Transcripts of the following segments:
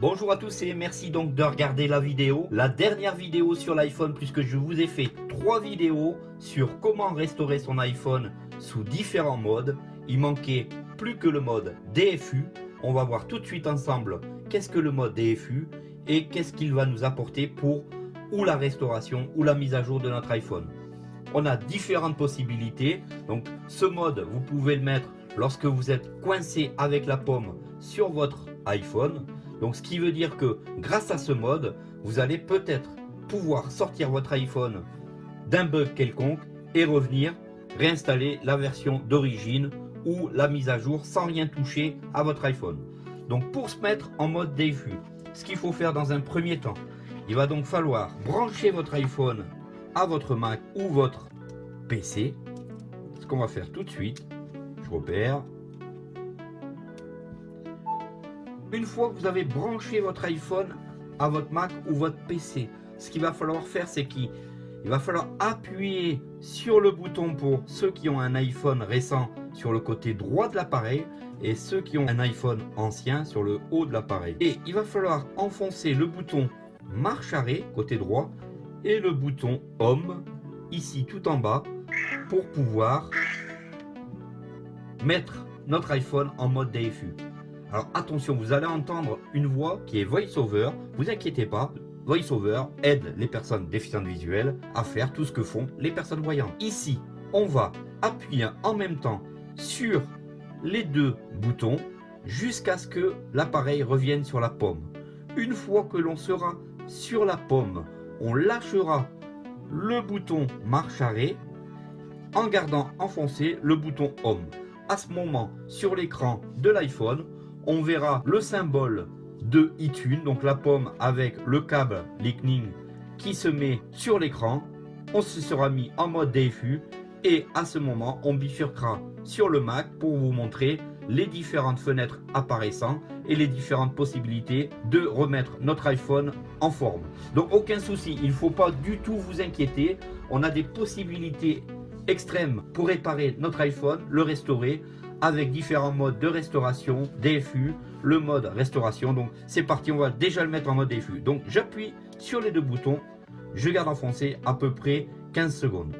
Bonjour à tous et merci donc de regarder la vidéo, la dernière vidéo sur l'iPhone puisque je vous ai fait trois vidéos sur comment restaurer son iPhone sous différents modes. Il manquait plus que le mode DFU. On va voir tout de suite ensemble qu'est-ce que le mode DFU et qu'est-ce qu'il va nous apporter pour ou la restauration ou la mise à jour de notre iPhone. On a différentes possibilités. Donc ce mode, vous pouvez le mettre lorsque vous êtes coincé avec la pomme sur votre iPhone. Donc ce qui veut dire que grâce à ce mode, vous allez peut-être pouvoir sortir votre iPhone d'un bug quelconque et revenir réinstaller la version d'origine ou la mise à jour sans rien toucher à votre iPhone. Donc pour se mettre en mode DFU, ce qu'il faut faire dans un premier temps, il va donc falloir brancher votre iPhone à votre Mac ou votre PC. Ce qu'on va faire tout de suite, je repère, Une fois que vous avez branché votre iPhone à votre Mac ou votre PC, ce qu'il va falloir faire, c'est qu'il va falloir appuyer sur le bouton pour ceux qui ont un iPhone récent sur le côté droit de l'appareil et ceux qui ont un iPhone ancien sur le haut de l'appareil. Et il va falloir enfoncer le bouton marche arrêt côté droit et le bouton home ici tout en bas pour pouvoir mettre notre iPhone en mode DFU. Alors attention, vous allez entendre une voix qui est VoiceOver. Vous inquiétez pas, VoiceOver aide les personnes déficientes visuelles à faire tout ce que font les personnes voyantes. Ici, on va appuyer en même temps sur les deux boutons jusqu'à ce que l'appareil revienne sur la pomme. Une fois que l'on sera sur la pomme, on lâchera le bouton marche arrêt en gardant enfoncé le bouton home. À ce moment, sur l'écran de l'iPhone, on verra le symbole de iTunes, donc la pomme avec le câble Lightning qui se met sur l'écran. On se sera mis en mode DFU et à ce moment, on bifurquera sur le Mac pour vous montrer les différentes fenêtres apparaissant et les différentes possibilités de remettre notre iPhone en forme. Donc aucun souci, il ne faut pas du tout vous inquiéter. On a des possibilités extrêmes pour réparer notre iPhone, le restaurer avec différents modes de restauration, DFU, le mode restauration. Donc c'est parti, on va déjà le mettre en mode DFU. Donc j'appuie sur les deux boutons, je garde enfoncé à peu près 15 secondes.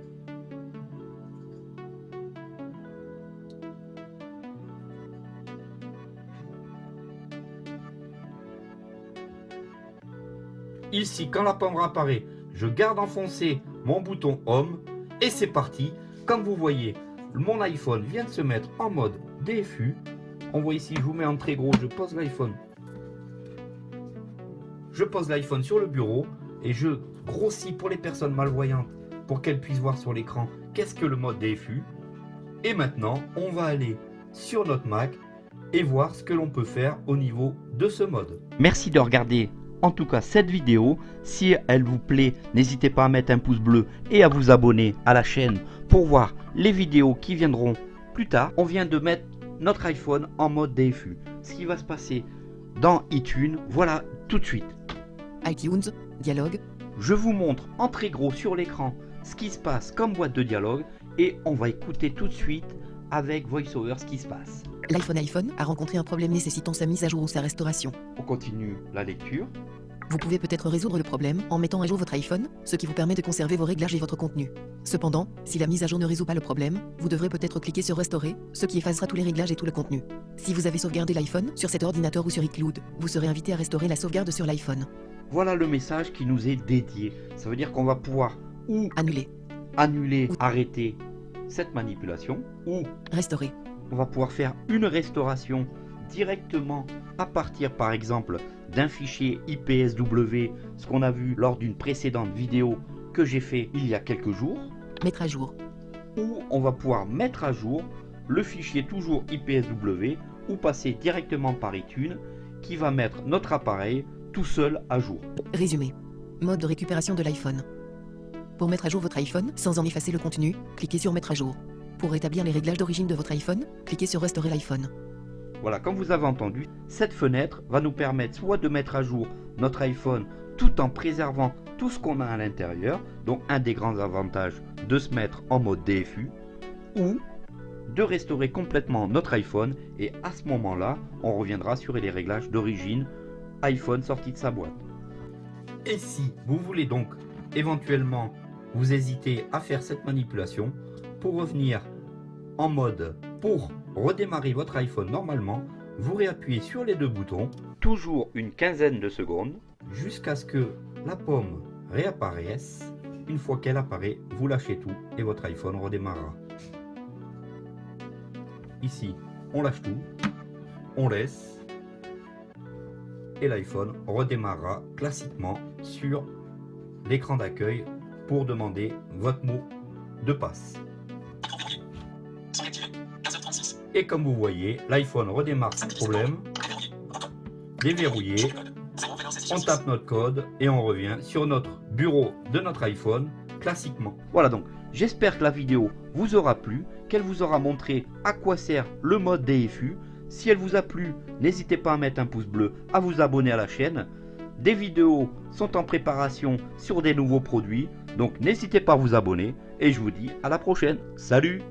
Ici, quand la pomme apparaît, je garde enfoncé mon bouton Home et c'est parti. Comme vous voyez, mon iPhone vient de se mettre en mode DFU. On voit ici, je vous mets en très gros, je pose l'iPhone. Je pose l'iPhone sur le bureau et je grossis pour les personnes malvoyantes pour qu'elles puissent voir sur l'écran qu'est-ce que le mode DFU. Et maintenant, on va aller sur notre Mac et voir ce que l'on peut faire au niveau de ce mode. Merci de regarder en tout cas cette vidéo. Si elle vous plaît, n'hésitez pas à mettre un pouce bleu et à vous abonner à la chaîne pour voir les vidéos qui viendront plus tard. On vient de mettre notre iPhone en mode DFU. Ce qui va se passer dans iTunes, voilà tout de suite. iTunes, dialogue. Je vous montre en très gros sur l'écran ce qui se passe comme boîte de dialogue et on va écouter tout de suite avec VoiceOver ce qui se passe. L'iPhone iPhone a rencontré un problème nécessitant sa mise à jour ou sa restauration. On continue la lecture. Vous pouvez peut-être résoudre le problème en mettant à jour votre iPhone, ce qui vous permet de conserver vos réglages et votre contenu. Cependant, si la mise à jour ne résout pas le problème, vous devrez peut-être cliquer sur Restaurer, ce qui effacera tous les réglages et tout le contenu. Si vous avez sauvegardé l'iPhone sur cet ordinateur ou sur iCloud, vous serez invité à restaurer la sauvegarde sur l'iPhone. Voilà le message qui nous est dédié. Ça veut dire qu'on va pouvoir ou Annuler, annuler, arrêter cette manipulation, ou restaurer, on va pouvoir faire une restauration directement à partir par exemple d'un fichier IPSW, ce qu'on a vu lors d'une précédente vidéo que j'ai fait il y a quelques jours, mettre à jour, ou on va pouvoir mettre à jour le fichier toujours IPSW ou passer directement par iTunes qui va mettre notre appareil tout seul à jour. résumé, mode de récupération de l'iPhone. Pour mettre à jour votre iPhone sans en effacer le contenu, cliquez sur mettre à jour. Pour rétablir les réglages d'origine de votre iPhone, cliquez sur restaurer l'iPhone. Voilà, comme vous avez entendu, cette fenêtre va nous permettre soit de mettre à jour notre iPhone tout en préservant tout ce qu'on a à l'intérieur, donc un des grands avantages de se mettre en mode DFU, ou de restaurer complètement notre iPhone et à ce moment-là, on reviendra sur les réglages d'origine iPhone sorti de sa boîte. Et si vous voulez donc éventuellement vous hésiter à faire cette manipulation, pour revenir en mode pour redémarrer votre iPhone normalement, vous réappuyez sur les deux boutons, toujours une quinzaine de secondes, jusqu'à ce que la pomme réapparaisse. Une fois qu'elle apparaît, vous lâchez tout et votre iPhone redémarrera. Ici, on lâche tout, on laisse et l'iPhone redémarrera classiquement sur l'écran d'accueil pour demander votre mot de passe. Et comme vous voyez, l'iPhone redémarre sans problème, déverrouillé, on tape notre code et on revient sur notre bureau de notre iPhone classiquement. Voilà donc, j'espère que la vidéo vous aura plu, qu'elle vous aura montré à quoi sert le mode DFU. Si elle vous a plu, n'hésitez pas à mettre un pouce bleu, à vous abonner à la chaîne. Des vidéos sont en préparation sur des nouveaux produits, donc n'hésitez pas à vous abonner. Et je vous dis à la prochaine. Salut